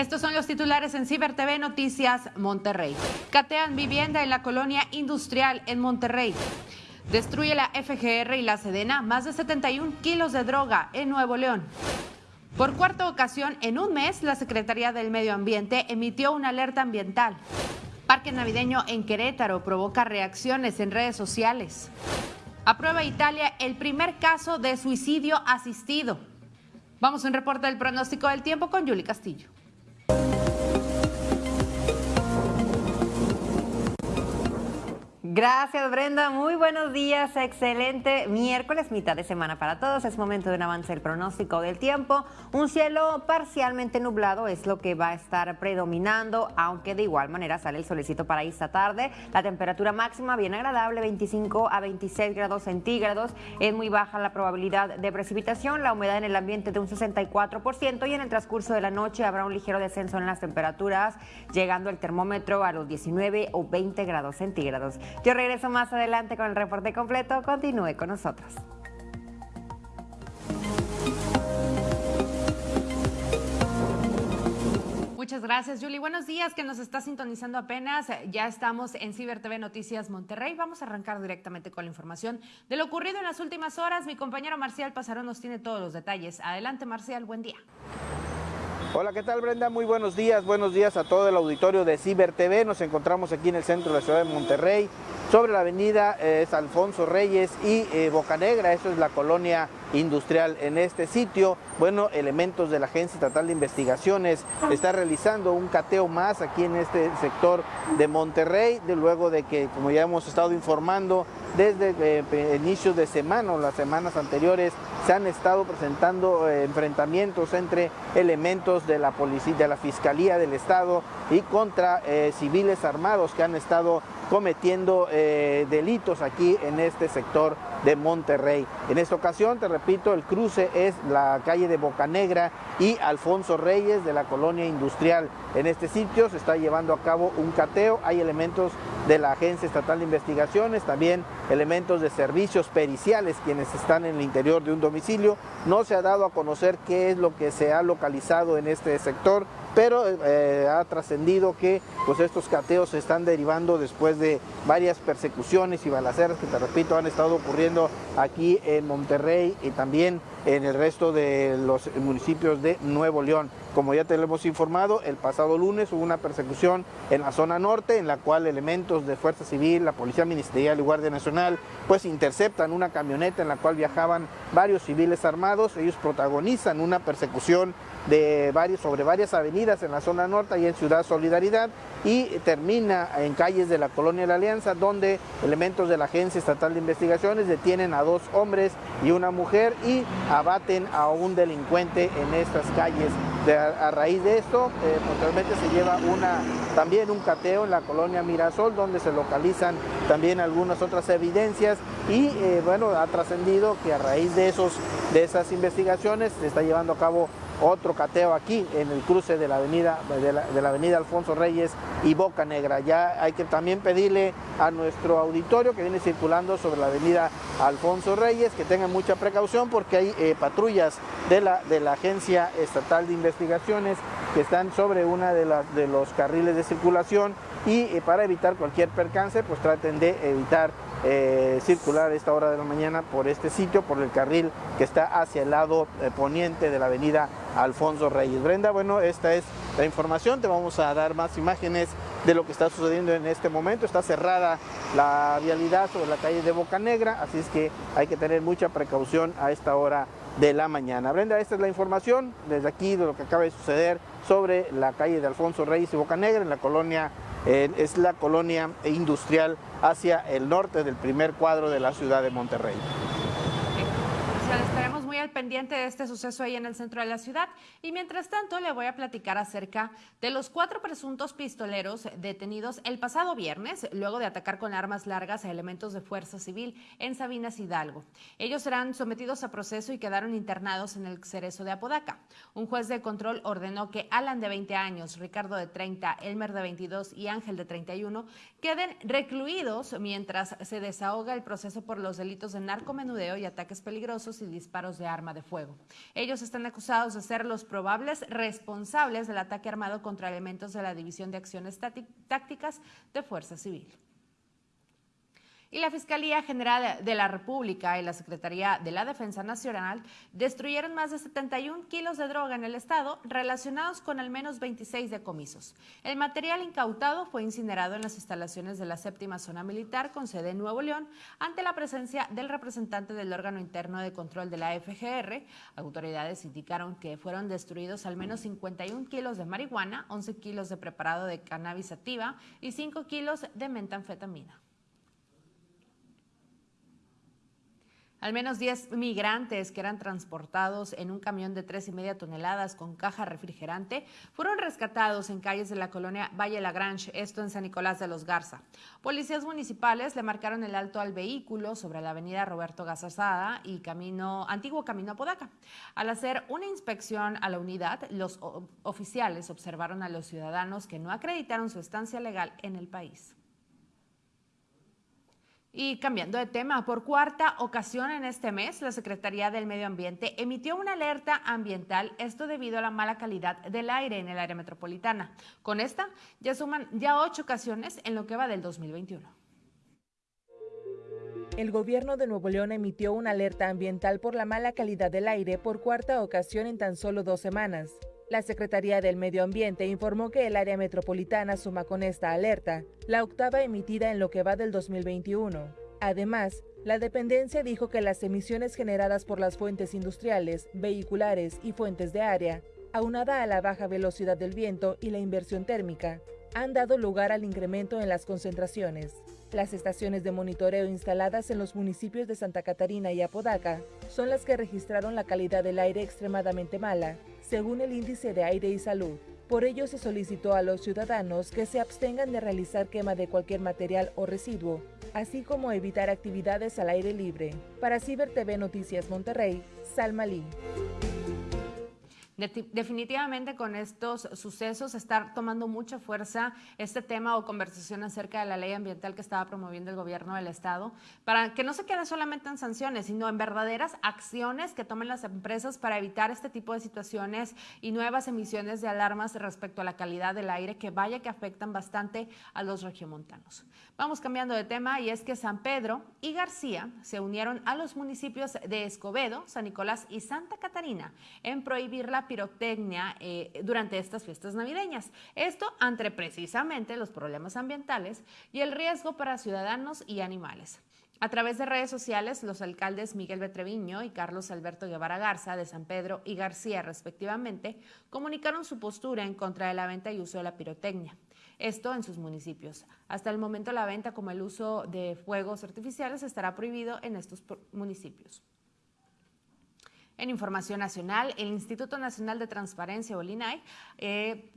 Estos son los titulares en Ciber TV Noticias Monterrey. Catean vivienda en la colonia industrial en Monterrey. Destruye la FGR y la Sedena más de 71 kilos de droga en Nuevo León. Por cuarta ocasión en un mes, la Secretaría del Medio Ambiente emitió una alerta ambiental. Parque navideño en Querétaro provoca reacciones en redes sociales. Aprueba Italia el primer caso de suicidio asistido. Vamos a un reporte del pronóstico del tiempo con Yuli Castillo. Gracias Brenda, muy buenos días, excelente miércoles, mitad de semana para todos, es momento de un avance del pronóstico del tiempo, un cielo parcialmente nublado es lo que va a estar predominando, aunque de igual manera sale el solecito para esta tarde, la temperatura máxima bien agradable, 25 a 26 grados centígrados, es muy baja la probabilidad de precipitación, la humedad en el ambiente de un 64% y en el transcurso de la noche habrá un ligero descenso en las temperaturas, llegando el termómetro a los 19 o 20 grados centígrados. Yo regreso más adelante con el reporte completo. Continúe con nosotros. Muchas gracias, Julie. Buenos días, que nos está sintonizando apenas. Ya estamos en Ciber TV Noticias Monterrey. Vamos a arrancar directamente con la información de lo ocurrido en las últimas horas. Mi compañero Marcial Pasarón nos tiene todos los detalles. Adelante, Marcial, buen día. Hola, ¿qué tal Brenda? Muy buenos días, buenos días a todo el auditorio de Ciber TV. Nos encontramos aquí en el centro de la ciudad de Monterrey, sobre la avenida eh, Alfonso Reyes y eh, Bocanegra, eso es la colonia industrial en este sitio. Bueno, elementos de la Agencia Estatal de Investigaciones está realizando un cateo más aquí en este sector de Monterrey, de luego de que, como ya hemos estado informando, desde eh, inicios de semana o las semanas anteriores se han estado presentando eh, enfrentamientos entre elementos de la policía, de la Fiscalía del Estado y contra eh, civiles armados que han estado cometiendo eh, delitos aquí en este sector de Monterrey. En esta ocasión, te repito, el cruce es la calle de Bocanegra y Alfonso Reyes de la colonia industrial. En este sitio se está llevando a cabo un cateo, hay elementos de la Agencia Estatal de Investigaciones, también elementos de servicios periciales quienes están en el interior de un domicilio. No se ha dado a conocer qué es lo que se ha localizado en este sector, pero eh, ha trascendido que pues estos cateos se están derivando después de varias persecuciones y balaceras que te repito han estado ocurriendo aquí en Monterrey y también en el resto de los municipios de Nuevo León. Como ya te lo hemos informado, el pasado lunes hubo una persecución en la zona norte en la cual elementos de Fuerza Civil, la Policía Ministerial y Guardia Nacional pues interceptan una camioneta en la cual viajaban varios civiles armados. Ellos protagonizan una persecución de varios, sobre varias avenidas en la zona norte y en Ciudad Solidaridad y termina en calles de la Colonia de la Alianza donde elementos de la Agencia Estatal de Investigaciones detienen a dos hombres y una mujer y abaten a un delincuente en estas calles. a, raíz de esto, eh, posteriormente se lleva una, también un cateo en la Colonia Mirasol donde se localizan también algunas otras evidencias y eh, bueno, ha trascendido que a raíz de, esos, de esas investigaciones se está llevando a cabo otro cateo aquí en el cruce de la avenida, de la, avenida Alfonso Reyes y Boca Negra. Ya hay que también pedirle a nuestro auditorio que viene circulando sobre la avenida Alfonso Reyes que tengan mucha precaución porque hay eh, patrullas de la, de la Agencia Estatal de Investigaciones que están sobre una de, las de los carriles de circulación y eh, para evitar cualquier percance pues traten de evitar eh, circular esta hora de la mañana por este sitio, por el carril que está hacia el lado eh, poniente de la avenida Alfonso Reyes. Brenda, bueno, esta es la información, te vamos a dar más imágenes de lo que está sucediendo en este momento. Está cerrada la vialidad sobre la calle de Boca Negra, así es que hay que tener mucha precaución a esta hora de la mañana. Brenda, esta es la información desde aquí de lo que acaba de suceder sobre la calle de Alfonso Reyes y Boca Negra en la colonia es la colonia industrial hacia el norte del primer cuadro de la ciudad de Monterrey muy al pendiente de este suceso ahí en el centro de la ciudad. Y mientras tanto, le voy a platicar acerca de los cuatro presuntos pistoleros detenidos el pasado viernes, luego de atacar con armas largas a elementos de fuerza civil en Sabinas Hidalgo. Ellos serán sometidos a proceso y quedaron internados en el cerezo de Apodaca. Un juez de control ordenó que Alan de 20 años, Ricardo de 30, Elmer de 22 y Ángel de 31 queden recluidos mientras se desahoga el proceso por los delitos de narcomenudeo y ataques peligrosos y disparos de arma de fuego. Ellos están acusados de ser los probables responsables del ataque armado contra elementos de la División de Acciones Tácticas de Fuerza Civil. Y la Fiscalía General de la República y la Secretaría de la Defensa Nacional destruyeron más de 71 kilos de droga en el estado relacionados con al menos 26 decomisos. El material incautado fue incinerado en las instalaciones de la séptima zona militar con sede en Nuevo León ante la presencia del representante del órgano interno de control de la FGR. Autoridades indicaron que fueron destruidos al menos 51 kilos de marihuana, 11 kilos de preparado de cannabis sativa y 5 kilos de metanfetamina. Al menos 10 migrantes que eran transportados en un camión de tres y media toneladas con caja refrigerante fueron rescatados en calles de la colonia Valle Lagrange, esto en San Nicolás de los Garza. Policías municipales le marcaron el alto al vehículo sobre la avenida Roberto Gazazada y camino, antiguo camino Apodaca. Al hacer una inspección a la unidad, los oficiales observaron a los ciudadanos que no acreditaron su estancia legal en el país. Y cambiando de tema, por cuarta ocasión en este mes, la Secretaría del Medio Ambiente emitió una alerta ambiental, esto debido a la mala calidad del aire en el área metropolitana. Con esta, ya suman ya ocho ocasiones en lo que va del 2021. El gobierno de Nuevo León emitió una alerta ambiental por la mala calidad del aire por cuarta ocasión en tan solo dos semanas. La Secretaría del Medio Ambiente informó que el área metropolitana suma con esta alerta la octava emitida en lo que va del 2021. Además, la dependencia dijo que las emisiones generadas por las fuentes industriales, vehiculares y fuentes de área, aunada a la baja velocidad del viento y la inversión térmica, han dado lugar al incremento en las concentraciones. Las estaciones de monitoreo instaladas en los municipios de Santa Catarina y Apodaca son las que registraron la calidad del aire extremadamente mala, según el índice de aire y salud. Por ello se solicitó a los ciudadanos que se abstengan de realizar quema de cualquier material o residuo, así como evitar actividades al aire libre. Para Ciber TV Noticias Monterrey, Salma Lee. Definitivamente con estos sucesos está tomando mucha fuerza este tema o conversación acerca de la ley ambiental que estaba promoviendo el gobierno del estado, para que no se quede solamente en sanciones, sino en verdaderas acciones que tomen las empresas para evitar este tipo de situaciones y nuevas emisiones de alarmas respecto a la calidad del aire que vaya que afectan bastante a los regiomontanos. Vamos cambiando de tema y es que San Pedro y García se unieron a los municipios de Escobedo, San Nicolás y Santa Catarina en prohibir la pirotecnia eh, durante estas fiestas navideñas. Esto ante precisamente los problemas ambientales y el riesgo para ciudadanos y animales. A través de redes sociales, los alcaldes Miguel Betreviño y Carlos Alberto Guevara Garza de San Pedro y García, respectivamente, comunicaron su postura en contra de la venta y uso de la pirotecnia. Esto en sus municipios. Hasta el momento la venta como el uso de fuegos artificiales estará prohibido en estos municipios. En información nacional, el Instituto Nacional de Transparencia, o eh,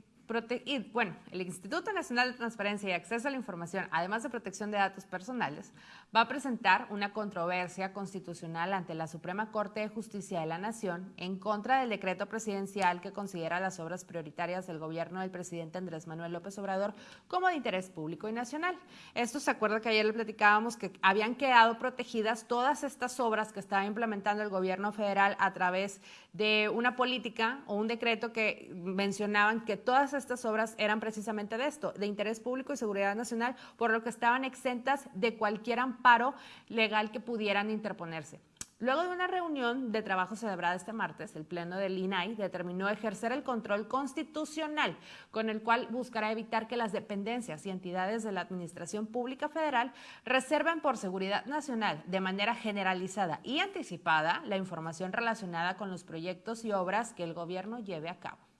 bueno, el Instituto Nacional de Transparencia y Acceso a la Información, además de protección de datos personales, va a presentar una controversia constitucional ante la Suprema Corte de Justicia de la Nación en contra del decreto presidencial que considera las obras prioritarias del gobierno del presidente Andrés Manuel López Obrador como de interés público y nacional. Esto se acuerda que ayer le platicábamos que habían quedado protegidas todas estas obras que estaba implementando el gobierno federal a través de una política o un decreto que mencionaban que todas estas obras eran precisamente de esto, de interés público y seguridad nacional, por lo que estaban exentas de cualquier amparo legal que pudieran interponerse. Luego de una reunión de trabajo celebrada este martes, el Pleno del INAI determinó ejercer el control constitucional, con el cual buscará evitar que las dependencias y entidades de la Administración Pública Federal reserven por seguridad nacional de manera generalizada y anticipada la información relacionada con los proyectos y obras que el gobierno lleve a cabo.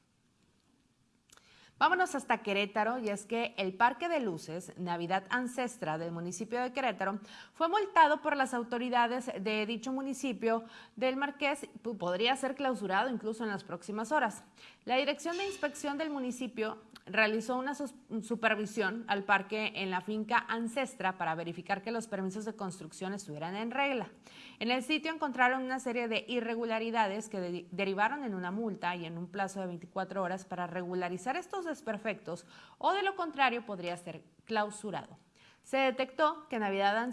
Vámonos hasta Querétaro y es que el Parque de Luces Navidad Ancestra del municipio de Querétaro fue multado por las autoridades de dicho municipio del Marqués, podría ser clausurado incluso en las próximas horas. La Dirección de Inspección del municipio realizó una supervisión al parque en la finca Ancestra para verificar que los permisos de construcción estuvieran en regla. En el sitio encontraron una serie de irregularidades que derivaron en una multa y en un plazo de 24 horas para regularizar estos desperfectos o de lo contrario podría ser clausurado. Se detectó que Navidad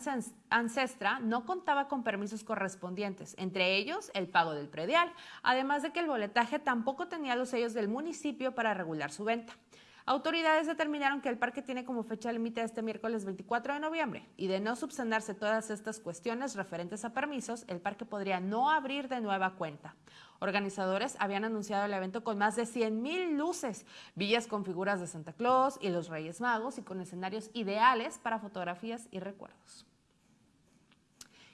Ancestra no contaba con permisos correspondientes, entre ellos el pago del predial, además de que el boletaje tampoco tenía los sellos del municipio para regular su venta. Autoridades determinaron que el parque tiene como fecha límite este miércoles 24 de noviembre y de no subsanarse todas estas cuestiones referentes a permisos, el parque podría no abrir de nueva cuenta. Organizadores habían anunciado el evento con más de 100.000 luces, villas con figuras de Santa Claus y los Reyes Magos y con escenarios ideales para fotografías y recuerdos.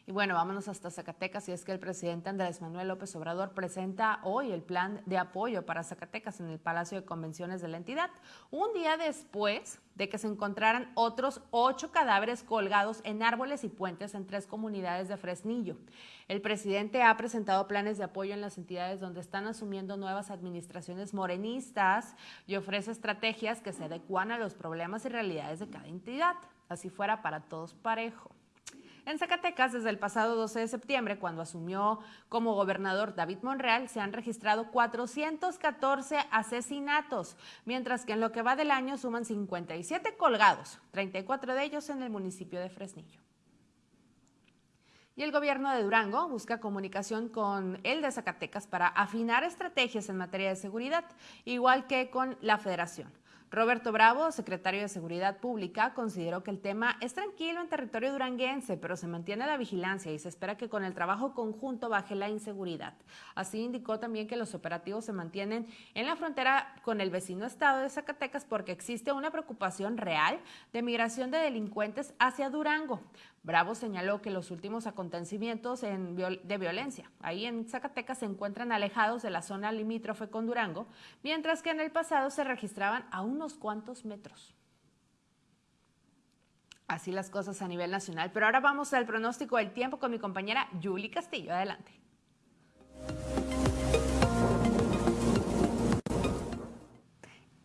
Y bueno, vámonos hasta Zacatecas y es que el presidente Andrés Manuel López Obrador presenta hoy el plan de apoyo para Zacatecas en el Palacio de Convenciones de la entidad, un día después de que se encontraran otros ocho cadáveres colgados en árboles y puentes en tres comunidades de Fresnillo. El presidente ha presentado planes de apoyo en las entidades donde están asumiendo nuevas administraciones morenistas y ofrece estrategias que se adecuan a los problemas y realidades de cada entidad, así fuera para todos parejo. En Zacatecas, desde el pasado 12 de septiembre, cuando asumió como gobernador David Monreal, se han registrado 414 asesinatos, mientras que en lo que va del año suman 57 colgados, 34 de ellos en el municipio de Fresnillo. Y el gobierno de Durango busca comunicación con el de Zacatecas para afinar estrategias en materia de seguridad, igual que con la federación. Roberto Bravo, secretario de Seguridad Pública, consideró que el tema es tranquilo en territorio duranguense, pero se mantiene la vigilancia y se espera que con el trabajo conjunto baje la inseguridad. Así indicó también que los operativos se mantienen en la frontera con el vecino estado de Zacatecas porque existe una preocupación real de migración de delincuentes hacia Durango. Bravo señaló que los últimos acontecimientos de violencia ahí en Zacatecas se encuentran alejados de la zona limítrofe con Durango, mientras que en el pasado se registraban a unos cuantos metros. Así las cosas a nivel nacional. Pero ahora vamos al pronóstico del tiempo con mi compañera Julie Castillo. Adelante.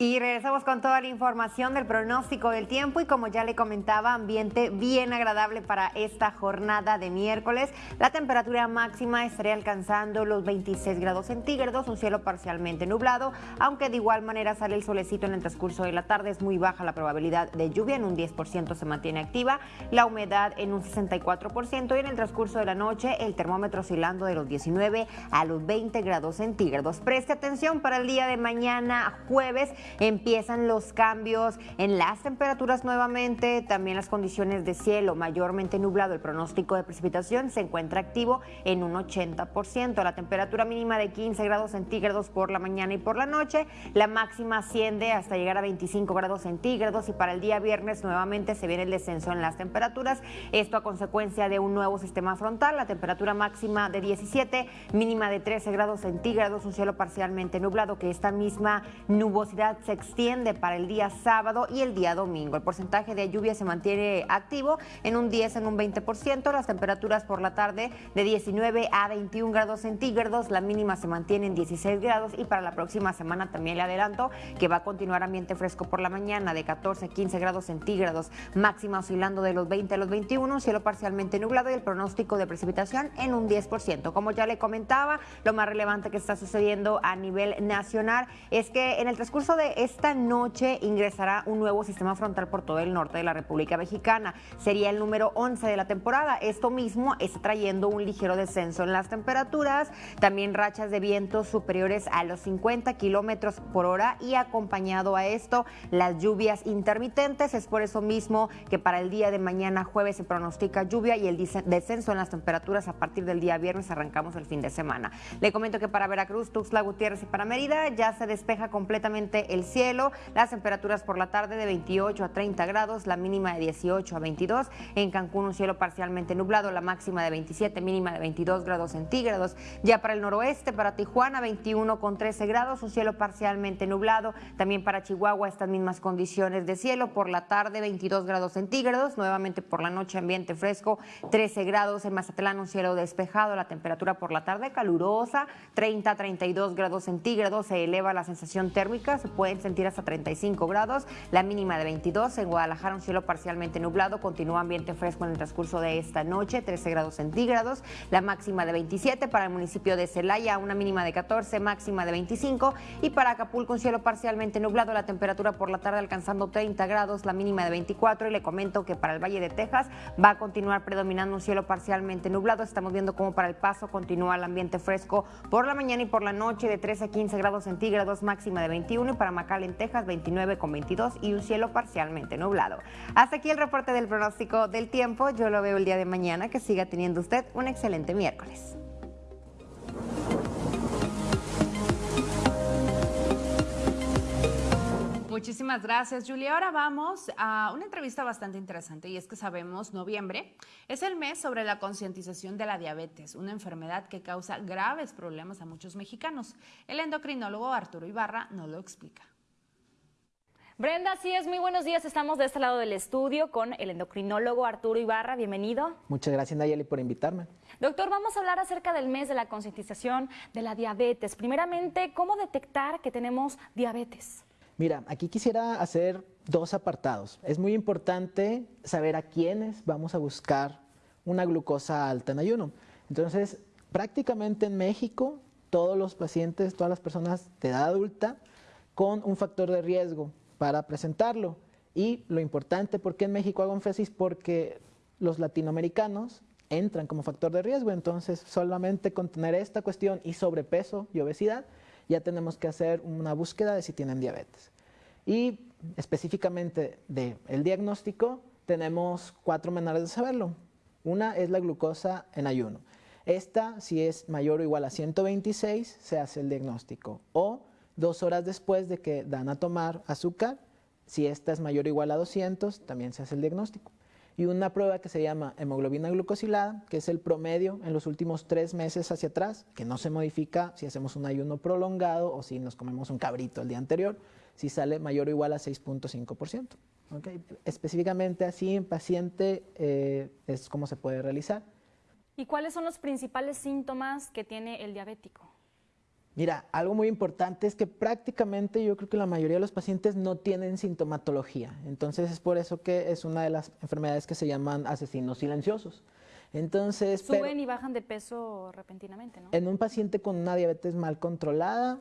Y regresamos con toda la información del pronóstico del tiempo y como ya le comentaba, ambiente bien agradable para esta jornada de miércoles. La temperatura máxima estaría alcanzando los 26 grados centígrados, un cielo parcialmente nublado, aunque de igual manera sale el solecito en el transcurso de la tarde, es muy baja la probabilidad de lluvia, en un 10% se mantiene activa, la humedad en un 64% y en el transcurso de la noche el termómetro oscilando de los 19 a los 20 grados centígrados. Preste atención para el día de mañana jueves empiezan los cambios en las temperaturas nuevamente, también las condiciones de cielo mayormente nublado, el pronóstico de precipitación se encuentra activo en un 80%, la temperatura mínima de 15 grados centígrados por la mañana y por la noche, la máxima asciende hasta llegar a 25 grados centígrados y para el día viernes nuevamente se viene el descenso en las temperaturas, esto a consecuencia de un nuevo sistema frontal, la temperatura máxima de 17, mínima de 13 grados centígrados, un cielo parcialmente nublado que esta misma nubosidad se extiende para el día sábado y el día domingo. El porcentaje de lluvia se mantiene activo en un 10, en un 20%. Las temperaturas por la tarde de 19 a 21 grados centígrados. La mínima se mantiene en 16 grados y para la próxima semana también le adelanto que va a continuar ambiente fresco por la mañana de 14 a 15 grados centígrados. Máxima oscilando de los 20 a los 21. Cielo parcialmente nublado y el pronóstico de precipitación en un 10%. Como ya le comentaba, lo más relevante que está sucediendo a nivel nacional es que en el transcurso de esta noche ingresará un nuevo sistema frontal por todo el norte de la República Mexicana. Sería el número 11 de la temporada. Esto mismo está trayendo un ligero descenso en las temperaturas, también rachas de vientos superiores a los 50 kilómetros por hora y acompañado a esto las lluvias intermitentes. Es por eso mismo que para el día de mañana jueves se pronostica lluvia y el descenso en las temperaturas a partir del día viernes arrancamos el fin de semana. Le comento que para Veracruz, Tuxtla Gutiérrez y para Mérida ya se despeja completamente el cielo. Las temperaturas por la tarde de 28 a 30 grados, la mínima de 18 a 22. En Cancún un cielo parcialmente nublado, la máxima de 27, mínima de 22 grados centígrados. Ya para el noroeste, para Tijuana 21 con 13 grados, un cielo parcialmente nublado. También para Chihuahua estas mismas condiciones de cielo. Por la tarde 22 grados centígrados, nuevamente por la noche ambiente fresco 13 grados. En Mazatlán un cielo despejado, la temperatura por la tarde calurosa 30 a 32 grados centígrados. Se eleva la sensación térmica, se puede pueden sentir hasta 35 grados, la mínima de 22. En Guadalajara un cielo parcialmente nublado, continúa ambiente fresco en el transcurso de esta noche, 13 grados centígrados, la máxima de 27 para el municipio de Celaya, una mínima de 14, máxima de 25 y para Acapulco un cielo parcialmente nublado, la temperatura por la tarde alcanzando 30 grados, la mínima de 24 y le comento que para el Valle de Texas va a continuar predominando un cielo parcialmente nublado. Estamos viendo cómo para el paso continúa el ambiente fresco por la mañana y por la noche de 13 a 15 grados centígrados, máxima de 21 y para Macal en Texas 29 con 22 y un cielo parcialmente nublado. Hasta aquí el reporte del pronóstico del tiempo. Yo lo veo el día de mañana. Que siga teniendo usted un excelente miércoles. Muchísimas gracias, Julia. Ahora vamos a una entrevista bastante interesante y es que sabemos, noviembre es el mes sobre la concientización de la diabetes, una enfermedad que causa graves problemas a muchos mexicanos. El endocrinólogo Arturo Ibarra nos lo explica. Brenda, sí es muy buenos días. Estamos de este lado del estudio con el endocrinólogo Arturo Ibarra. Bienvenido. Muchas gracias, Nayeli, por invitarme. Doctor, vamos a hablar acerca del mes de la concientización de la diabetes. Primeramente, ¿cómo detectar que tenemos diabetes? Mira, aquí quisiera hacer dos apartados. Es muy importante saber a quiénes vamos a buscar una glucosa alta en ayuno. Entonces, prácticamente en México, todos los pacientes, todas las personas de edad adulta con un factor de riesgo para presentarlo. Y lo importante, ¿por qué en México hago énfasis? Porque los latinoamericanos entran como factor de riesgo, entonces solamente con tener esta cuestión y sobrepeso y obesidad, ya tenemos que hacer una búsqueda de si tienen diabetes. Y específicamente del el diagnóstico, tenemos cuatro maneras de saberlo. Una es la glucosa en ayuno. Esta, si es mayor o igual a 126, se hace el diagnóstico. O dos horas después de que dan a tomar azúcar, si esta es mayor o igual a 200, también se hace el diagnóstico y una prueba que se llama hemoglobina glucosilada, que es el promedio en los últimos tres meses hacia atrás, que no se modifica si hacemos un ayuno prolongado o si nos comemos un cabrito el día anterior, si sale mayor o igual a 6.5%. ¿okay? Específicamente así en paciente eh, es como se puede realizar. ¿Y cuáles son los principales síntomas que tiene el diabético? Mira, algo muy importante es que prácticamente yo creo que la mayoría de los pacientes no tienen sintomatología. Entonces es por eso que es una de las enfermedades que se llaman asesinos silenciosos. Entonces, suben y bajan de peso repentinamente, ¿no? En un paciente con una diabetes mal controlada,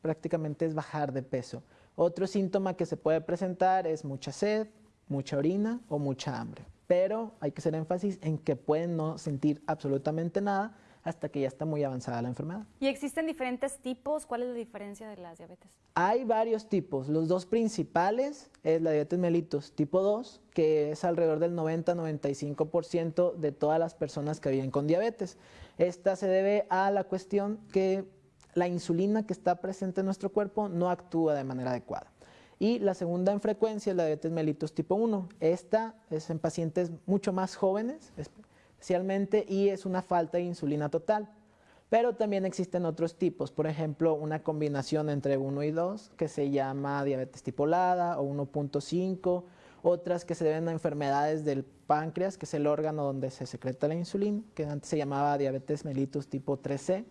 prácticamente es bajar de peso. Otro síntoma que se puede presentar es mucha sed, mucha orina o mucha hambre. Pero hay que hacer énfasis en que pueden no sentir absolutamente nada hasta que ya está muy avanzada la enfermedad. ¿Y existen diferentes tipos? ¿Cuál es la diferencia de las diabetes? Hay varios tipos. Los dos principales es la diabetes mellitus tipo 2, que es alrededor del 90-95% de todas las personas que viven con diabetes. Esta se debe a la cuestión que la insulina que está presente en nuestro cuerpo no actúa de manera adecuada. Y la segunda en frecuencia es la diabetes mellitus tipo 1. Esta es en pacientes mucho más jóvenes, y es una falta de insulina total. Pero también existen otros tipos, por ejemplo, una combinación entre 1 y 2 que se llama diabetes tipolada o 1.5, otras que se deben a enfermedades del páncreas, que es el órgano donde se secreta la insulina, que antes se llamaba diabetes mellitus tipo 3C.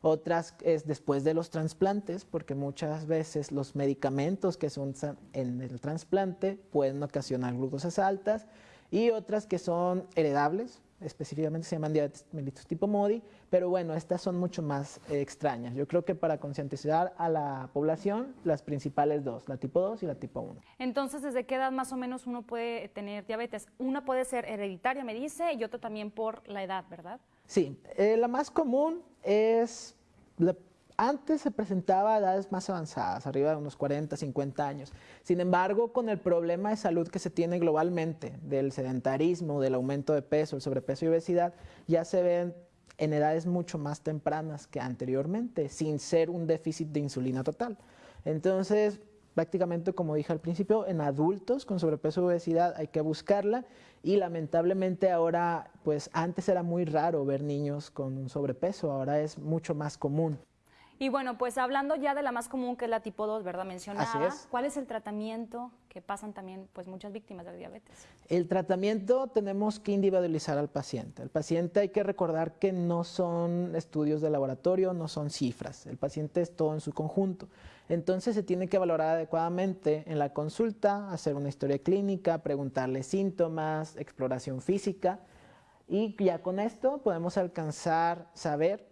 Otras es después de los trasplantes, porque muchas veces los medicamentos que son en el trasplante pueden ocasionar glucosas altas y otras que son heredables, específicamente se llaman diabetes mellitus tipo MODI, pero bueno, estas son mucho más eh, extrañas. Yo creo que para concientizar a la población, las principales dos, la tipo 2 y la tipo 1. Entonces, ¿desde qué edad más o menos uno puede tener diabetes? Una puede ser hereditaria, me dice, y otra también por la edad, ¿verdad? Sí, eh, la más común es antes se presentaba a edades más avanzadas, arriba de unos 40, 50 años. Sin embargo, con el problema de salud que se tiene globalmente, del sedentarismo, del aumento de peso, el sobrepeso y obesidad, ya se ven en edades mucho más tempranas que anteriormente, sin ser un déficit de insulina total. Entonces, prácticamente como dije al principio, en adultos con sobrepeso y obesidad hay que buscarla y lamentablemente ahora, pues antes era muy raro ver niños con un sobrepeso, ahora es mucho más común. Y bueno, pues hablando ya de la más común que es la tipo 2, ¿verdad? Mencionaba. es. ¿Cuál es el tratamiento que pasan también pues muchas víctimas de diabetes? El tratamiento tenemos que individualizar al paciente. El paciente hay que recordar que no son estudios de laboratorio, no son cifras. El paciente es todo en su conjunto. Entonces se tiene que valorar adecuadamente en la consulta, hacer una historia clínica, preguntarle síntomas, exploración física y ya con esto podemos alcanzar, saber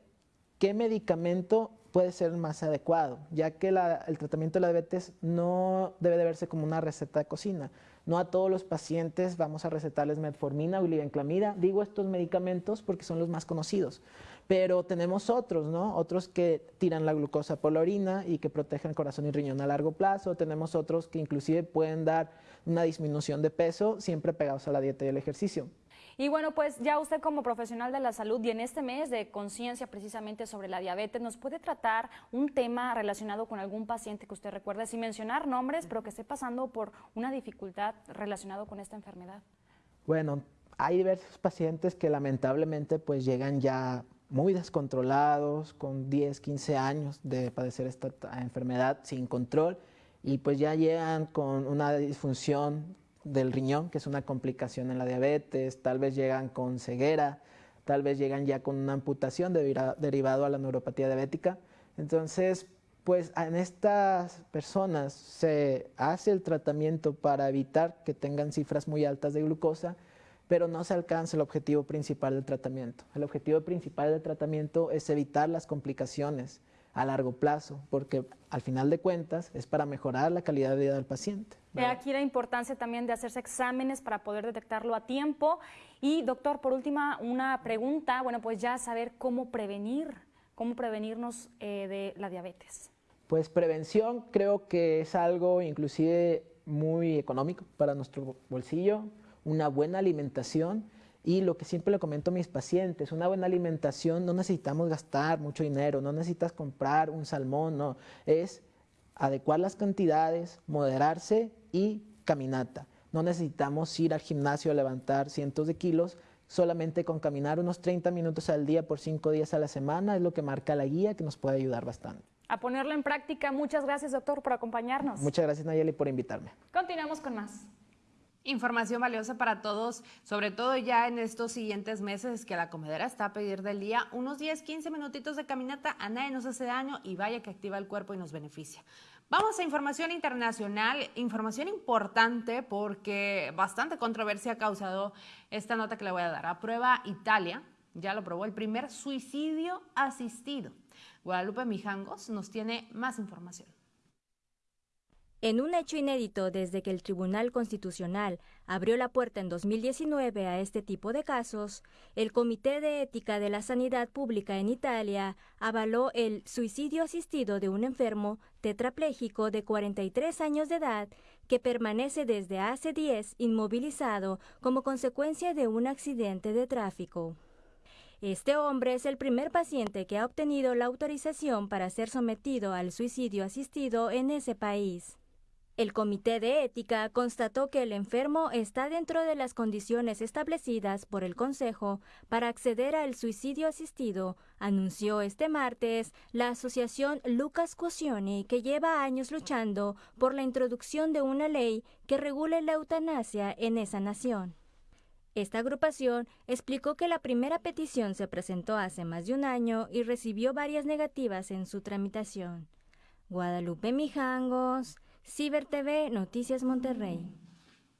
qué medicamento puede ser más adecuado, ya que el tratamiento de la diabetes no debe de verse como una receta de cocina. No a todos los pacientes vamos a recetarles metformina o glibenclamida. Digo estos medicamentos porque son los más conocidos, pero tenemos otros, ¿no? Otros que tiran la glucosa por la orina y que protegen corazón y riñón a largo plazo. Tenemos otros que inclusive pueden dar una disminución de peso siempre pegados a la dieta y el ejercicio. Y bueno, pues ya usted como profesional de la salud y en este mes de conciencia precisamente sobre la diabetes, ¿nos puede tratar un tema relacionado con algún paciente que usted recuerde, sin mencionar nombres, pero que esté pasando por una dificultad relacionada con esta enfermedad? Bueno, hay diversos pacientes que lamentablemente pues llegan ya muy descontrolados, con 10, 15 años de padecer esta enfermedad sin control y pues ya llegan con una disfunción del riñón, que es una complicación en la diabetes, tal vez llegan con ceguera, tal vez llegan ya con una amputación derivado a la neuropatía diabética. Entonces, pues en estas personas se hace el tratamiento para evitar que tengan cifras muy altas de glucosa, pero no se alcanza el objetivo principal del tratamiento. El objetivo principal del tratamiento es evitar las complicaciones a largo plazo, porque al final de cuentas es para mejorar la calidad de vida del paciente. Aquí la importancia también de hacerse exámenes para poder detectarlo a tiempo. Y doctor, por última, una pregunta, bueno, pues ya saber cómo prevenir, cómo prevenirnos eh, de la diabetes. Pues prevención creo que es algo inclusive muy económico para nuestro bolsillo, una buena alimentación y lo que siempre le comento a mis pacientes, una buena alimentación no necesitamos gastar mucho dinero, no necesitas comprar un salmón, no, es adecuar las cantidades, moderarse y caminata. No necesitamos ir al gimnasio a levantar cientos de kilos, solamente con caminar unos 30 minutos al día por 5 días a la semana es lo que marca la guía que nos puede ayudar bastante. A ponerlo en práctica. Muchas gracias, doctor, por acompañarnos. Muchas gracias, Nayeli, por invitarme. Continuamos con más. Información valiosa para todos, sobre todo ya en estos siguientes meses que la comedera está a pedir del día unos 10, 15 minutitos de caminata, a nadie nos hace daño y vaya que activa el cuerpo y nos beneficia. Vamos a información internacional, información importante porque bastante controversia ha causado esta nota que le voy a dar. A prueba Italia, ya lo probó el primer suicidio asistido. Guadalupe Mijangos nos tiene más información. En un hecho inédito desde que el Tribunal Constitucional abrió la puerta en 2019 a este tipo de casos, el Comité de Ética de la Sanidad Pública en Italia avaló el suicidio asistido de un enfermo tetrapléjico de 43 años de edad que permanece desde hace 10 inmovilizado como consecuencia de un accidente de tráfico. Este hombre es el primer paciente que ha obtenido la autorización para ser sometido al suicidio asistido en ese país. El Comité de Ética constató que el enfermo está dentro de las condiciones establecidas por el Consejo para acceder al suicidio asistido, anunció este martes la asociación Lucas Cusioni, que lleva años luchando por la introducción de una ley que regule la eutanasia en esa nación. Esta agrupación explicó que la primera petición se presentó hace más de un año y recibió varias negativas en su tramitación. Guadalupe Mijangos, Ciber TV, Noticias Monterrey.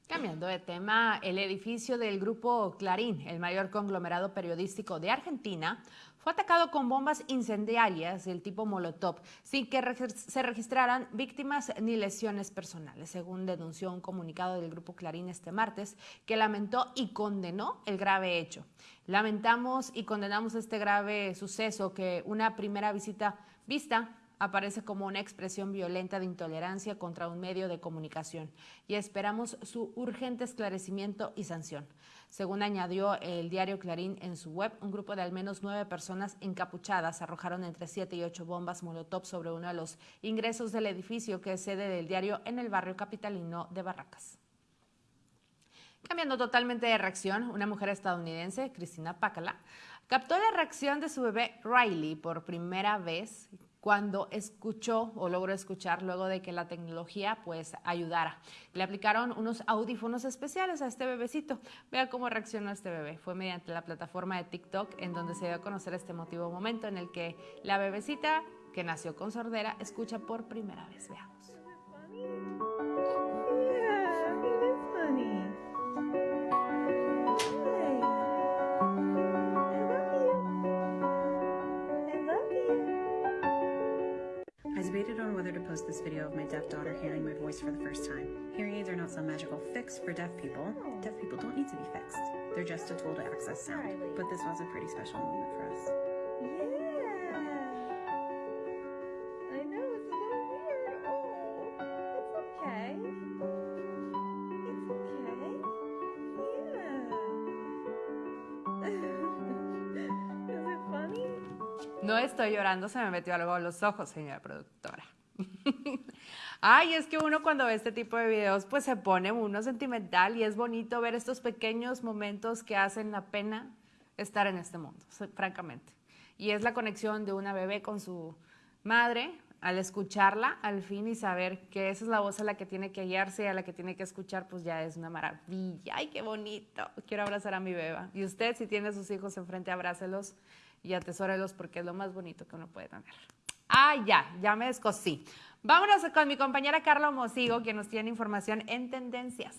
Cambiando de tema, el edificio del grupo Clarín, el mayor conglomerado periodístico de Argentina, fue atacado con bombas incendiarias del tipo Molotov, sin que se registraran víctimas ni lesiones personales, según denunció un comunicado del grupo Clarín este martes, que lamentó y condenó el grave hecho. Lamentamos y condenamos este grave suceso que una primera visita vista aparece como una expresión violenta de intolerancia contra un medio de comunicación y esperamos su urgente esclarecimiento y sanción. Según añadió el diario Clarín en su web, un grupo de al menos nueve personas encapuchadas arrojaron entre siete y ocho bombas molotov sobre uno de los ingresos del edificio que es sede del diario en el barrio capitalino de Barracas. Cambiando totalmente de reacción, una mujer estadounidense, Cristina Pácala, captó la reacción de su bebé Riley por primera vez cuando escuchó o logró escuchar luego de que la tecnología pues ayudara. Le aplicaron unos audífonos especiales a este bebecito. Vea cómo reaccionó este bebé. Fue mediante la plataforma de TikTok en donde se dio a conocer este emotivo momento en el que la bebecita que nació con sordera escucha por primera vez. Veamos. Post this video of my deaf daughter hearing my voice for the first time. Hearing aids are not some magical fix for deaf people. Oh. Deaf people don't need to be fixed. They're just a tool to access sound. But this was a pretty special moment for us. Yeah. I know, it's a little weird. Oh, it's okay. It's okay. Yeah. Is it funny? No estoy llorando, se me metió algo a los ojos, señora productora. Ay, es que uno cuando ve este tipo de videos, pues se pone uno sentimental y es bonito ver estos pequeños momentos que hacen la pena estar en este mundo, francamente. Y es la conexión de una bebé con su madre al escucharla al fin y saber que esa es la voz a la que tiene que guiarse y a la que tiene que escuchar, pues ya es una maravilla. Ay, qué bonito. Quiero abrazar a mi beba. Y usted, si tiene a sus hijos enfrente, abrácelos y atesórelos porque es lo más bonito que uno puede tener. Ah, ya, ya me descosí. Vámonos con mi compañera Carla Mosigo, que nos tiene información en tendencias.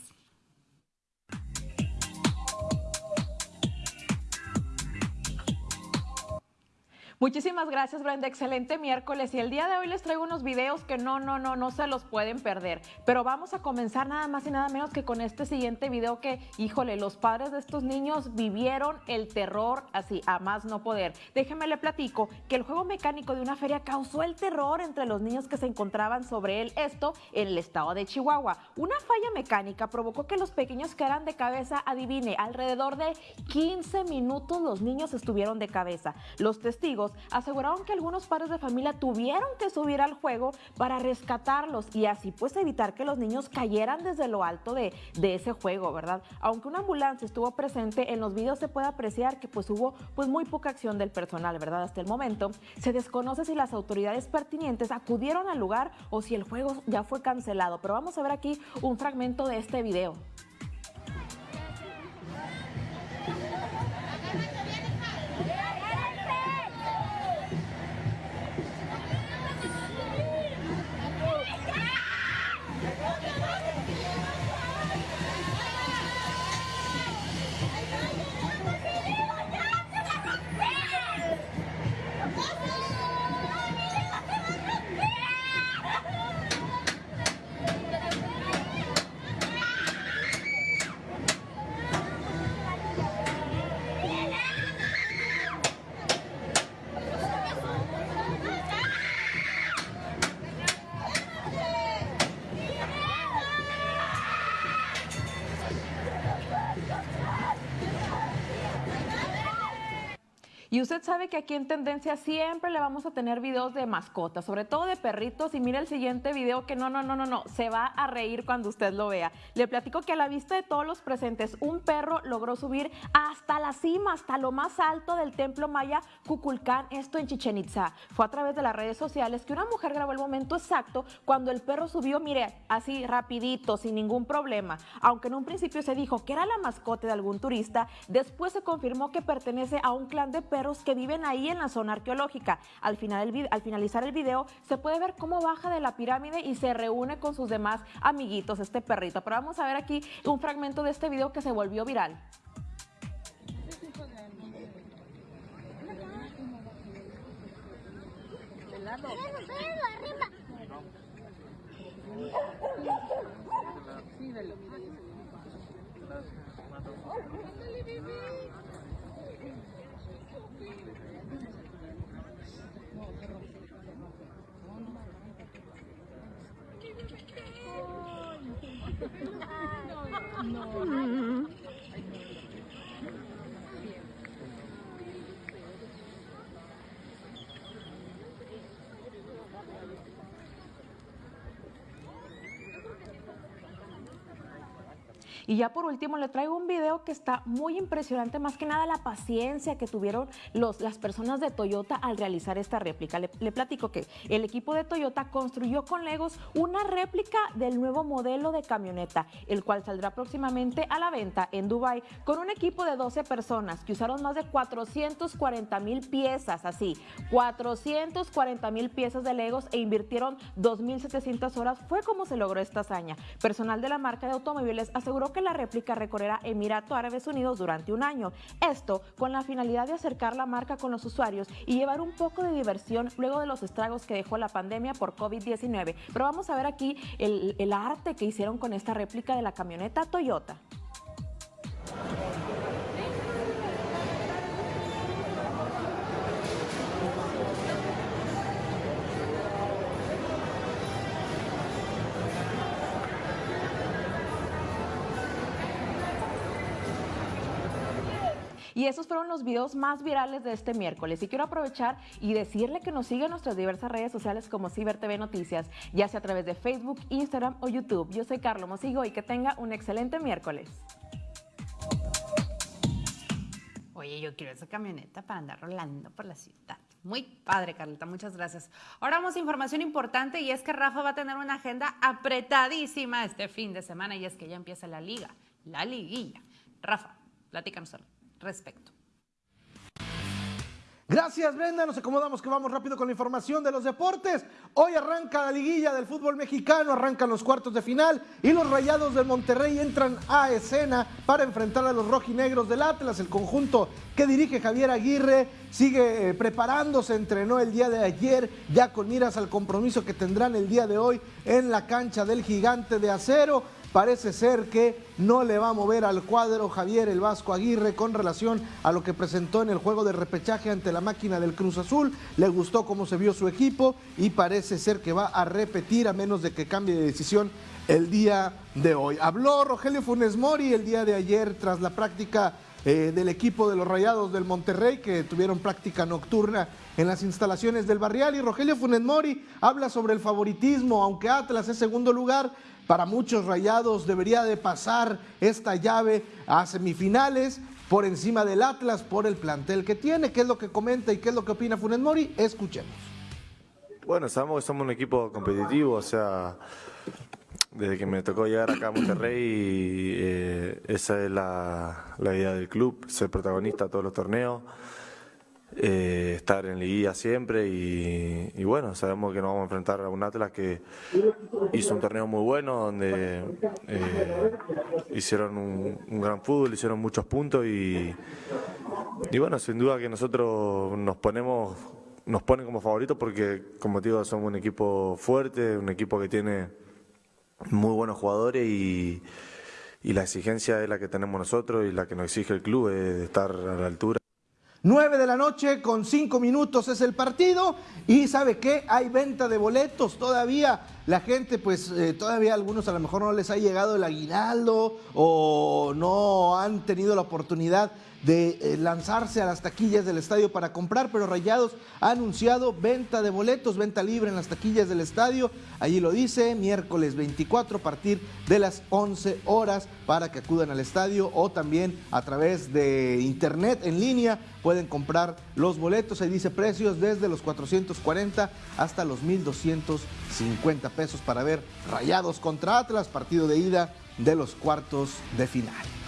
Muchísimas gracias, Brenda. Excelente miércoles. Y el día de hoy les traigo unos videos que no, no, no, no se los pueden perder. Pero vamos a comenzar nada más y nada menos que con este siguiente video que, híjole, los padres de estos niños vivieron el terror así, a más no poder. Déjenme le platico que el juego mecánico de una feria causó el terror entre los niños que se encontraban sobre él. Esto en el estado de Chihuahua. Una falla mecánica provocó que los pequeños quedaran de cabeza, adivine, alrededor de 15 minutos los niños estuvieron de cabeza. Los testigos aseguraron que algunos padres de familia tuvieron que subir al juego para rescatarlos y así pues evitar que los niños cayeran desde lo alto de, de ese juego, ¿verdad? Aunque una ambulancia estuvo presente, en los videos se puede apreciar que pues hubo pues muy poca acción del personal, ¿verdad? Hasta el momento se desconoce si las autoridades pertinentes acudieron al lugar o si el juego ya fue cancelado, pero vamos a ver aquí un fragmento de este video. Usted sabe que aquí en Tendencia siempre le vamos a tener videos de mascotas, sobre todo de perritos. Y mire el siguiente video que no, no, no, no, no, se va a reír cuando usted lo vea. Le platico que a la vista de todos los presentes, un perro logró subir hasta la cima, hasta lo más alto del templo maya Cuculcán, esto en Chichen Itza. Fue a través de las redes sociales que una mujer grabó el momento exacto cuando el perro subió, mire, así rapidito, sin ningún problema. Aunque en un principio se dijo que era la mascota de algún turista, después se confirmó que pertenece a un clan de perros los que viven ahí en la zona arqueológica. Al, final el, al finalizar el video se puede ver cómo baja de la pirámide y se reúne con sus demás amiguitos, este perrito. Pero vamos a ver aquí un fragmento de este video que se volvió viral. Sí. Y ya por último le traigo un video que está muy impresionante, más que nada la paciencia que tuvieron los, las personas de Toyota al realizar esta réplica. Le, le platico que el equipo de Toyota construyó con Legos una réplica del nuevo modelo de camioneta, el cual saldrá próximamente a la venta en Dubai con un equipo de 12 personas que usaron más de 440 mil piezas, así, 440 mil piezas de Legos e invirtieron 2.700 horas. Fue como se logró esta hazaña. Personal de la marca de automóviles aseguró que la réplica recorrerá Emirato Árabes Unidos durante un año. Esto con la finalidad de acercar la marca con los usuarios y llevar un poco de diversión luego de los estragos que dejó la pandemia por COVID-19. Pero vamos a ver aquí el, el arte que hicieron con esta réplica de la camioneta Toyota. Y esos fueron los videos más virales de este miércoles. Y quiero aprovechar y decirle que nos siga en nuestras diversas redes sociales como Ciber TV Noticias, ya sea a través de Facebook, Instagram o YouTube. Yo soy Carlos Mosigo y que tenga un excelente miércoles. Oye, yo quiero esa camioneta para andar rolando por la ciudad. Muy padre, Carlita, muchas gracias. Ahora vamos a información importante y es que Rafa va a tener una agenda apretadísima este fin de semana y es que ya empieza la liga, la liguilla. Rafa, platícanos respecto. Gracias, Brenda. Nos acomodamos que vamos rápido con la información de los deportes. Hoy arranca la liguilla del fútbol mexicano, arrancan los cuartos de final y los Rayados del Monterrey entran a escena para enfrentar a los rojinegros del Atlas. El conjunto que dirige Javier Aguirre sigue eh, preparándose, entrenó el día de ayer, ya con miras al compromiso que tendrán el día de hoy en la cancha del gigante de acero. Parece ser que no le va a mover al cuadro Javier el Vasco Aguirre con relación a lo que presentó en el juego de repechaje ante la máquina del Cruz Azul. Le gustó cómo se vio su equipo y parece ser que va a repetir a menos de que cambie de decisión el día de hoy. Habló Rogelio Funes Mori el día de ayer tras la práctica eh, del equipo de los Rayados del Monterrey que tuvieron práctica nocturna en las instalaciones del Barrial y Rogelio Funes Mori habla sobre el favoritismo, aunque Atlas es segundo lugar, para muchos Rayados debería de pasar esta llave a semifinales por encima del Atlas por el plantel que tiene, qué es lo que comenta y qué es lo que opina Funes Mori, escuchemos. Bueno, sabemos que somos un equipo competitivo, o sea, desde que me tocó llegar acá a Monterrey, eh, esa es la, la, idea del club, ser protagonista de todos los torneos, eh, estar en liguilla siempre y, bueno, sabemos que nos vamos a enfrentar a un Atlas que hizo un torneo muy bueno, donde eh, hicieron un, gran fútbol, hicieron muchos puntos y, y bueno, sin duda que nosotros nos ponemos nos ponen como favoritos porque, como digo, somos un equipo fuerte, un equipo que tiene muy buenos jugadores y, y, la exigencia es la que tenemos nosotros y la que nos exige el club es de estar a la altura. 9 de la noche con 5 minutos es el partido y sabe qué, hay venta de boletos todavía. La gente pues eh, todavía algunos a lo mejor no les ha llegado el aguinaldo o no han tenido la oportunidad de eh, lanzarse a las taquillas del estadio para comprar, pero Rayados ha anunciado venta de boletos, venta libre en las taquillas del estadio. Allí lo dice, miércoles 24 a partir de las 11 horas para que acudan al estadio o también a través de internet en línea pueden comprar los boletos. Ahí dice precios desde los 440 hasta los 1250 pesos para ver Rayados contra Atlas, partido de ida de los cuartos de final.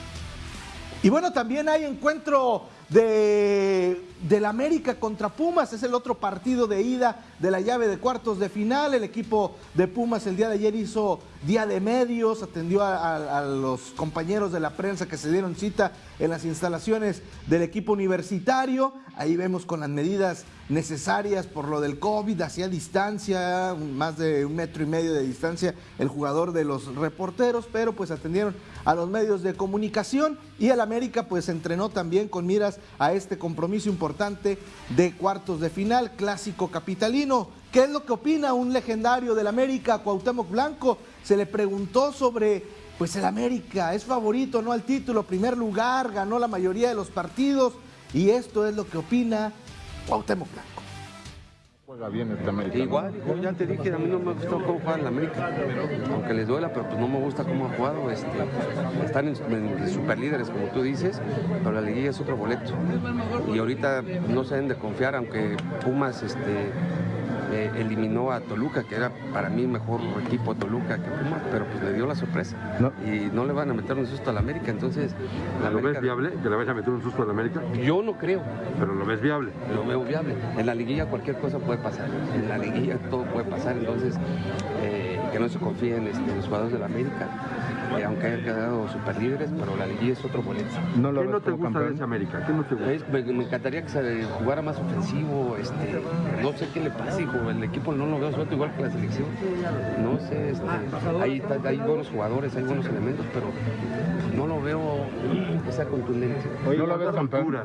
Y bueno, también hay encuentro de, del América contra Pumas, es el otro partido de ida de la llave de cuartos de final. El equipo de Pumas el día de ayer hizo día de medios, atendió a, a, a los compañeros de la prensa que se dieron cita en las instalaciones del equipo universitario. Ahí vemos con las medidas necesarias por lo del COVID, hacia distancia, más de un metro y medio de distancia el jugador de los reporteros, pero pues atendieron a los medios de comunicación y el América pues entrenó también con miras a este compromiso importante de cuartos de final, clásico capitalino. ¿Qué es lo que opina un legendario del América, Cuauhtémoc Blanco? Se le preguntó sobre pues el América es favorito no al título, primer lugar, ganó la mayoría de los partidos y esto es lo que opina Cuauhtémoc Blanco. Juega bien este América. Igual, hijo, ya te dije, a mí no me gustó cómo juega el América. Aunque les duela, pero pues no me gusta cómo ha jugado. Este, están en, en superlíderes, como tú dices, pero la liguilla es otro boleto. Y ahorita no se deben de confiar, aunque Pumas este, eh, eliminó a Toluca, que era para mí mejor equipo Toluca que Pumas, pero pues le dio la sorpresa. Y no le van a meter un susto a la América, entonces... La ¿Lo América- ves viable que le vaya a meter un susto a la América? Yo no creo. Pero lo ves viable. Lo veo viable. En la liguilla cualquier cosa puede pasar. En la liguilla todo puede pasar, entonces eh, que no se confíen este, en los jugadores de la América, eh, aunque hayan quedado super líderes, pero la liguilla es otro boleto. No lo ¿Qué no te gusta de campeón? ese América? ¿Qué no te gusta? me, me encantaría que se jugara más ofensivo, este, no sé qué le pasa, hijo, el equipo no lo veo suelto igual que la selección. No sé, este, hay, hay buenos jugadores, hay buenos elementos, pero no lo veo que sea contundente. ¿No lo ves campeón?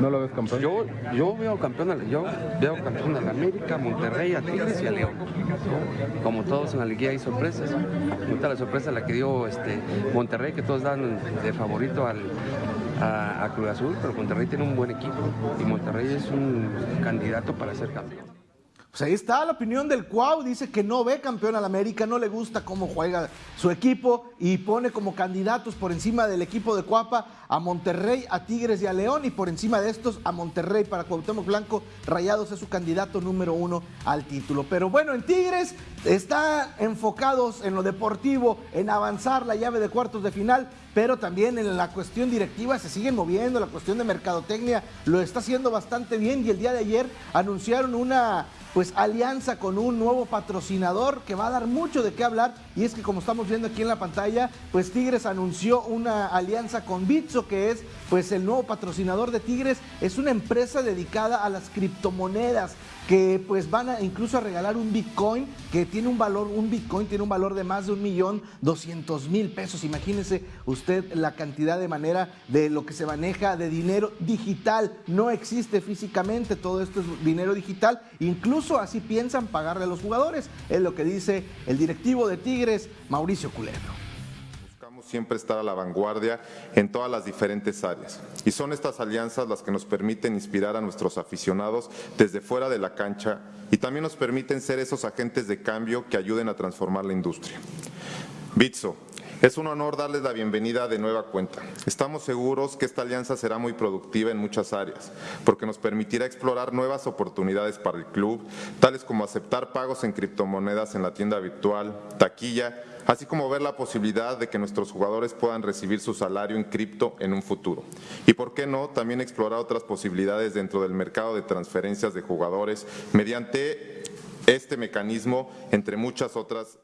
¿No lo ves campeón? Yo, yo veo campeón, yo veo campeón a la América, a Monterrey, a Tigres y a León. ¿no? Como todos en la liguilla hay sorpresas. Ahorita la sorpresa la que dio este Monterrey, que todos dan de favorito al, a, a Cruz Azul, pero Monterrey tiene un buen equipo y Monterrey es un candidato para ser campeón. Pues ahí está la opinión del Cuau, dice que no ve campeón al América, no le gusta cómo juega su equipo y pone como candidatos por encima del equipo de Cuapa a Monterrey, a Tigres y a León y por encima de estos a Monterrey para Cuauhtémoc Blanco, Rayados es su candidato número uno al título. Pero bueno, en Tigres están enfocados en lo deportivo, en avanzar la llave de cuartos de final, pero también en la cuestión directiva se siguen moviendo, la cuestión de mercadotecnia lo está haciendo bastante bien y el día de ayer anunciaron una pues alianza con un nuevo patrocinador que va a dar mucho de qué hablar. Y es que como estamos viendo aquí en la pantalla, pues Tigres anunció una alianza con Bitso que es pues el nuevo patrocinador de Tigres, es una empresa dedicada a las criptomonedas que pues van a incluso a regalar un Bitcoin que tiene un valor, un Bitcoin tiene un valor de más de un millón doscientos mil pesos. Imagínese usted la cantidad de manera de lo que se maneja de dinero digital. No existe físicamente, todo esto es dinero digital. Incluso así piensan pagarle a los jugadores. Es lo que dice el directivo de Tigres, Mauricio Culebro. Siempre estar a la vanguardia en todas las diferentes áreas. Y son estas alianzas las que nos permiten inspirar a nuestros aficionados desde fuera de la cancha y también nos permiten ser esos agentes de cambio que ayuden a transformar la industria. Bitso, es un honor darles la bienvenida de nueva cuenta. Estamos seguros que esta alianza será muy productiva en muchas áreas, porque nos permitirá explorar nuevas oportunidades para el club, tales como aceptar pagos en criptomonedas en la tienda virtual, taquilla, así como ver la posibilidad de que nuestros jugadores puedan recibir su salario en cripto en un futuro. Y por qué no, también explorar otras posibilidades dentro del mercado de transferencias de jugadores mediante este mecanismo, entre muchas otras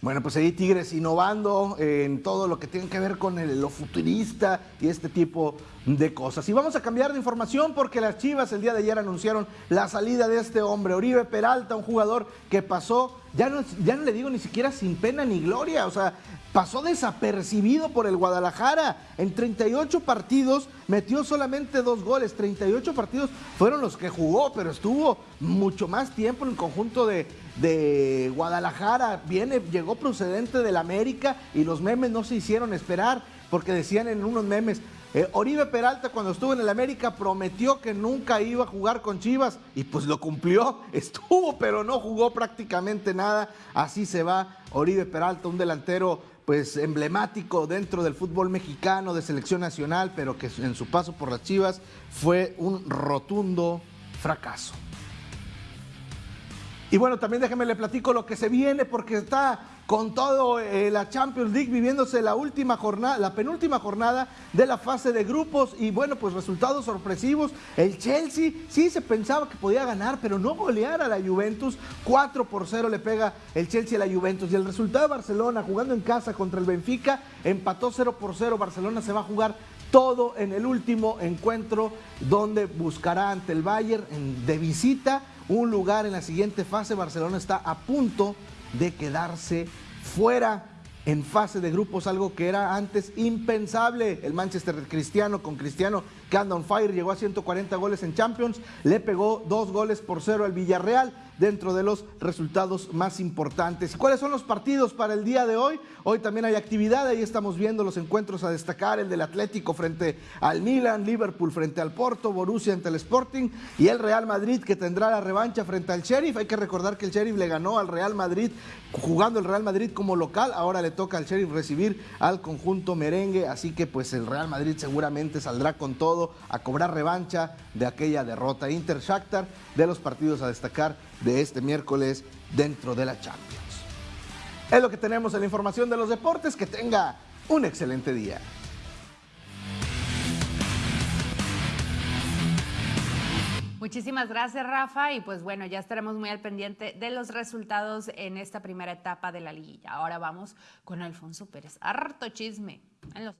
Bueno, pues ahí Tigres innovando en todo lo que tiene que ver con lo futurista y este tipo de cosas. Y vamos a cambiar de información porque las Chivas el día de ayer anunciaron la salida de este hombre, Oribe Peralta, un jugador que pasó, ya no, ya no le digo ni siquiera sin pena ni gloria, o sea, pasó desapercibido por el Guadalajara. En 38 partidos metió solamente dos goles, 38 partidos fueron los que jugó, pero estuvo mucho más tiempo en el conjunto de, de Guadalajara. Viene, llegó procedente del América y los memes no se hicieron esperar porque decían en unos memes, eh, Oribe Peralta cuando estuvo en el América prometió que nunca iba a jugar con Chivas y pues lo cumplió, estuvo pero no jugó prácticamente nada, así se va Oribe Peralta, un delantero pues emblemático dentro del fútbol mexicano de selección nacional, pero que en su paso por las Chivas fue un rotundo fracaso. Y bueno, también déjeme le platico lo que se viene porque está con todo eh, la Champions League viviéndose la última jornada, la penúltima jornada de la fase de grupos y bueno, pues resultados sorpresivos. El Chelsea sí se pensaba que podía ganar, pero no golear a la Juventus. 4 por 0 le pega el Chelsea a la Juventus y el resultado de Barcelona jugando en casa contra el Benfica empató 0 por 0. Barcelona se va a jugar todo en el último encuentro donde buscará ante el Bayern de visita un lugar en la siguiente fase. Barcelona está a punto de quedarse fuera. en fase de grupos, algo que era antes impensable. El Manchester Cristiano con Cristiano que anda on fire, llegó a 140 goles en Champions, le pegó dos goles por cero al Villarreal dentro de los resultados más importantes. ¿Cuáles son los partidos para el día de hoy? Hoy también hay actividad, ahí estamos viendo los encuentros a destacar, el del Atlético frente al Milan, Liverpool frente al Porto, Borussia ante el Sporting y el Real Madrid que tendrá la revancha frente al Sheriff. Hay que recordar que el Sheriff le ganó al Real Madrid jugando el Real Madrid como local, ahora le toca al Sheriff recibir al conjunto merengue, así que pues el Real Madrid seguramente saldrá con todo a cobrar revancha de aquella derrota Inter Shakhtar de los partidos a destacar de este miércoles dentro de la Champions. Es lo que tenemos en la información de los deportes. Que tenga un excelente día. Muchísimas gracias, Rafa. Y pues bueno, ya estaremos muy al pendiente de los resultados en esta primera etapa de la liguilla. Ahora vamos con Alfonso Pérez. Harto chisme. En los...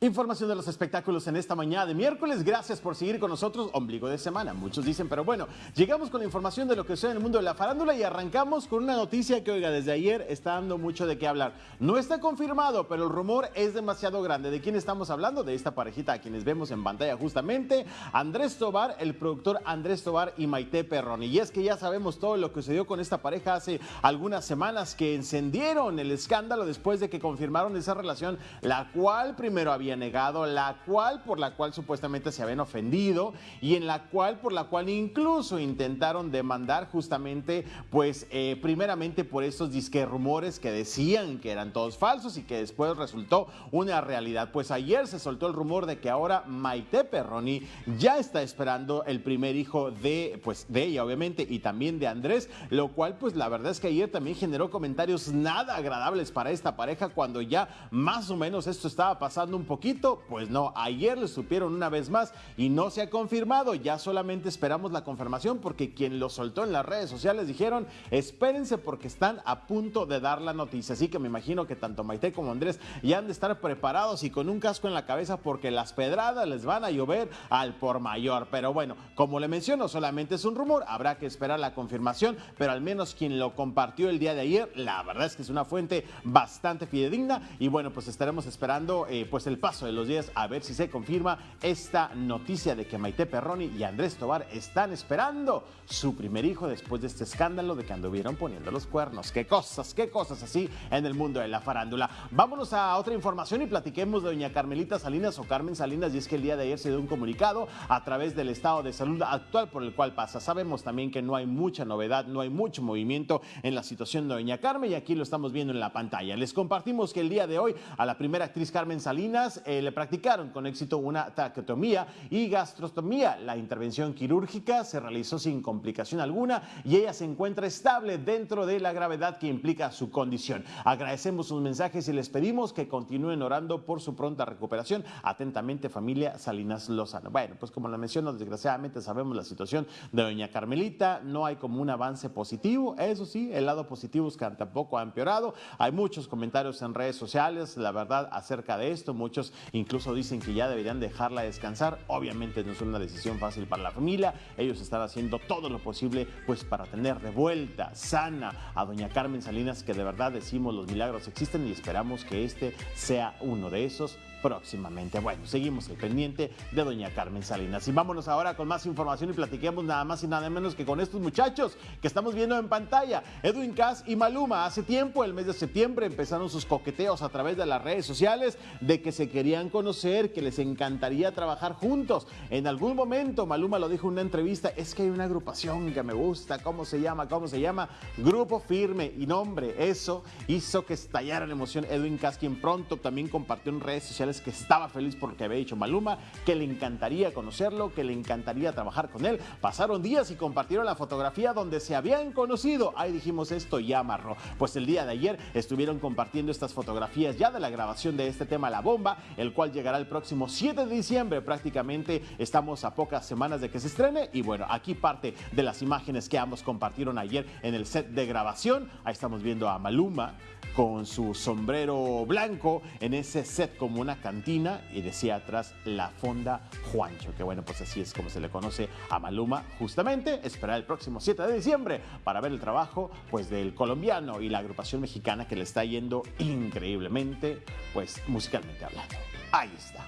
Información de los espectáculos en esta mañana de miércoles. Gracias por seguir con nosotros. Ombligo de semana, muchos dicen, pero bueno, llegamos con la información de lo que sucede en el mundo de la farándula y arrancamos con una noticia que, oiga, desde ayer está dando mucho de qué hablar. No está confirmado, pero el rumor es demasiado grande. ¿De quién estamos hablando? De esta parejita a quienes vemos en pantalla justamente. Andrés Tobar, el productor Andrés Tobar y Maite Perroni. Y es que ya sabemos todo lo que sucedió con esta pareja hace algunas semanas que encendieron el escándalo después de que confirmaron esa relación, la cual primero había negado, la cual por la cual supuestamente se habían ofendido y en la cual por la cual incluso intentaron demandar justamente pues eh, primeramente por estos disque rumores que decían que eran todos falsos y que después resultó una realidad. Pues ayer se soltó el rumor de que ahora Maite Perroni ya está esperando el primer hijo de pues de ella obviamente y también de Andrés, lo cual pues la verdad es que ayer también generó comentarios nada agradables para esta pareja cuando ya más o menos esto estaba pasando un poquito pues no, ayer le supieron una vez más y no se ha confirmado, ya solamente esperamos la confirmación porque quien lo soltó en las redes sociales dijeron, espérense porque están a punto de dar la noticia, así que me imagino que tanto Maite como Andrés ya han de estar preparados y con un casco en la cabeza porque las pedradas les van a llover al por mayor, pero bueno, como le menciono, solamente es un rumor, habrá que esperar la confirmación, pero al menos quien lo compartió el día de ayer, la verdad es que es una fuente bastante fidedigna y bueno, pues estaremos esperando eh, pues el paso de los días a ver si se confirma esta noticia de que Maite Perroni y Andrés Tobar están esperando su primer hijo después de este escándalo de que anduvieron poniendo los cuernos. Qué cosas, qué cosas así en el mundo de la farándula. Vámonos a otra información y platiquemos de doña Carmelita Salinas o Carmen Salinas y es que el día de ayer se dio un comunicado a través del estado de salud actual por el cual pasa. Sabemos también que no hay mucha novedad, no hay mucho movimiento en la situación de doña Carmen y aquí lo estamos viendo en la pantalla. Les compartimos que el día de hoy a la primera actriz Carmen Salinas eh, le practicaron con éxito una traqueotomía y gastrostomía. La intervención quirúrgica se realizó sin complicación alguna y ella se encuentra estable dentro de la gravedad que implica su condición. Agradecemos sus mensajes y les pedimos que continúen orando por su pronta recuperación. Atentamente, familia Salinas Lozano. Bueno, pues como lo menciono, desgraciadamente sabemos la situación de doña Carmelita. No hay como un avance positivo. Eso sí, el lado positivo es que tampoco ha empeorado. Hay muchos comentarios en redes sociales, la verdad, acerca de esto. Muchos incluso dicen que ya deberían dejarla descansar. Obviamente no es una decisión fácil para la familia. Ellos están haciendo todo lo posible pues para tener de vuelta sana a doña Carmen Salinas, que de verdad decimos los milagros existen y esperamos que este sea uno de esos próximamente. Bueno, seguimos el pendiente de doña Carmen Salinas. Y vámonos ahora con más información y platiquemos nada más y nada menos que con estos muchachos que estamos viendo en pantalla. Edwin Cass y Maluma. Hace tiempo, el mes de septiembre, empezaron sus coqueteos a través de las redes sociales de que se querían conocer, que les encantaría trabajar juntos. En algún momento, Maluma lo dijo en una entrevista, es que hay una agrupación que me gusta, ¿cómo se llama? ¿Cómo se llama? Grupo Firme. Y nombre, eso hizo que estallara la emoción Edwin Cass, quien pronto también compartió en redes sociales que estaba feliz porque había dicho Maluma, que le encantaría conocerlo, que le encantaría trabajar con él. Pasaron días y compartieron la fotografía donde se habían conocido. Ahí dijimos esto ya amarró. Pues el día de ayer estuvieron compartiendo estas fotografías ya de la grabación de este tema La Bomba, el cual llegará el próximo 7 de diciembre. Prácticamente estamos a pocas semanas de que se estrene. Y bueno, aquí parte de las imágenes que ambos compartieron ayer en el set de grabación. Ahí estamos viendo a Maluma con su sombrero blanco en ese set como una cantina y decía atrás la Fonda Juancho, que bueno, pues así es como se le conoce a Maluma justamente. Esperar el próximo 7 de diciembre para ver el trabajo pues del colombiano y la agrupación mexicana que le está yendo increíblemente, pues musicalmente hablando. Ahí está.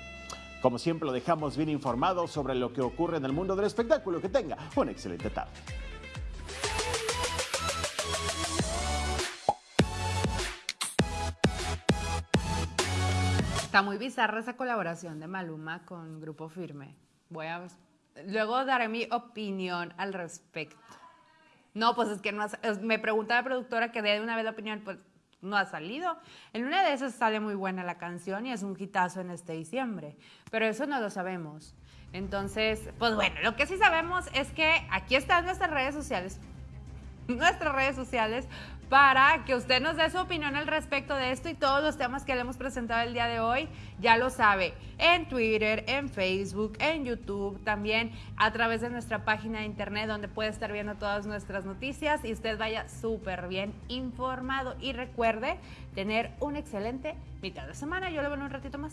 Como siempre lo dejamos bien informado sobre lo que ocurre en el mundo del espectáculo. Que tenga una excelente tarde. Está muy bizarra esa colaboración de Maluma con Grupo Firme. Voy a luego daré mi opinión al respecto. No, pues es que no ha- me pregunta la productora que dé una vez la opinión, pues no ha salido. En una de esas sale muy buena la canción y es un hitazo en este diciembre, pero eso no lo sabemos. Entonces, pues bueno, lo que sí sabemos es que aquí están nuestras redes sociales nuestras redes sociales para que usted nos dé su opinión al respecto de esto y todos los temas que le hemos presentado el día de hoy, ya lo sabe, en Twitter, en Facebook, en YouTube, también a través de nuestra página de internet donde puede estar viendo todas nuestras noticias y usted vaya súper bien informado y recuerde tener un excelente mitad de semana. Yo lo veo un ratito más.